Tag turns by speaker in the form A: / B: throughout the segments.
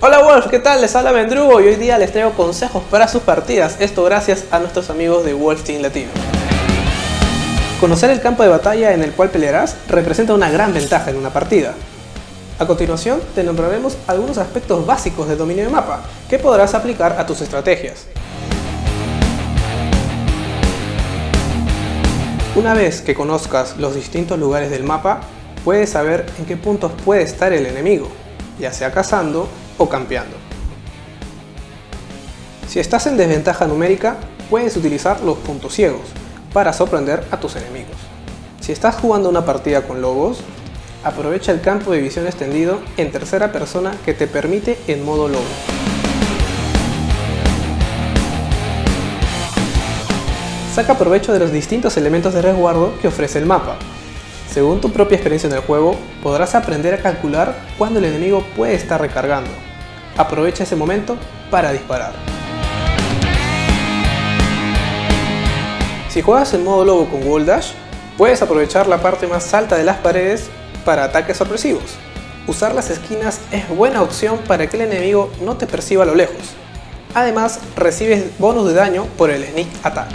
A: Hola Wolf, ¿qué tal? Les habla Mendrugo y hoy día les traigo consejos para sus partidas, esto gracias a nuestros amigos de Wolf Team Latino. Conocer el campo de batalla en el cual pelearás representa una gran ventaja en una partida. A continuación te nombraremos algunos aspectos básicos de dominio de mapa que podrás aplicar a tus estrategias. Una vez que conozcas los distintos lugares del mapa, puedes saber en qué puntos puede estar el enemigo, ya sea cazando o campeando. Si estás en desventaja numérica, puedes utilizar los puntos ciegos para sorprender a tus enemigos. Si estás jugando una partida con lobos, aprovecha el campo de visión extendido en tercera persona que te permite en modo lobo. Saca provecho de los distintos elementos de resguardo que ofrece el mapa. Según tu propia experiencia en el juego, podrás aprender a calcular cuándo el enemigo puede estar recargando. Aprovecha ese momento para disparar. Si juegas en modo lobo con Wall Dash, puedes aprovechar la parte más alta de las paredes para ataques sorpresivos. Usar las esquinas es buena opción para que el enemigo no te perciba a lo lejos. Además, recibes bonus de daño por el Sneak Attack.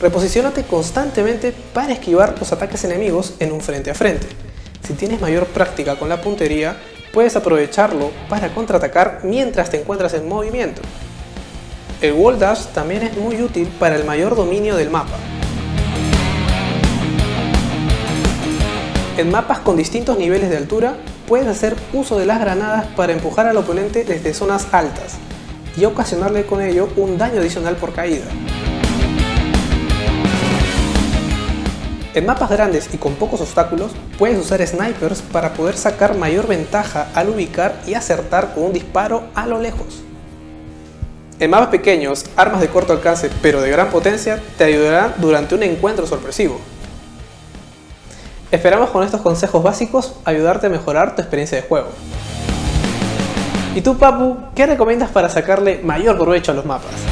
A: Reposiciónate constantemente para esquivar los ataques enemigos en un frente a frente. Si tienes mayor práctica con la puntería, puedes aprovecharlo para contraatacar mientras te encuentras en movimiento. El Wall Dash también es muy útil para el mayor dominio del mapa. En mapas con distintos niveles de altura, puedes hacer uso de las granadas para empujar al oponente desde zonas altas y ocasionarle con ello un daño adicional por caída. En mapas grandes y con pocos obstáculos, puedes usar snipers para poder sacar mayor ventaja al ubicar y acertar con un disparo a lo lejos. En mapas pequeños, armas de corto alcance pero de gran potencia te ayudarán durante un encuentro sorpresivo. Esperamos con estos consejos básicos ayudarte a mejorar tu experiencia de juego. ¿Y tú Papu, qué recomiendas para sacarle mayor provecho a los mapas?